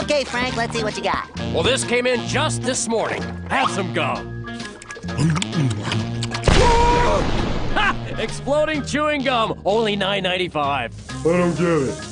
Okay, Frank, let's see what you got. Well, this came in just this morning. Have some gum. ha! Exploding chewing gum, only $9.95. I don't get it.